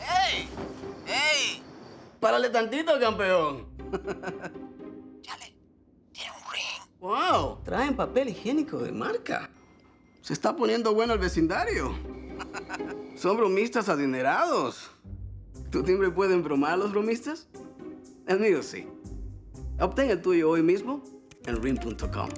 ¡Ey! ¡Ey! Párale tantito, campeón. Chale, tiene un ring. ¡Wow! Traen papel higiénico de marca. Se está poniendo bueno el vecindario. Son bromistas adinerados. ¿Tu timbre puede embromar a los bromistas? El mío sí. Obtén el tuyo hoy mismo en ring.com.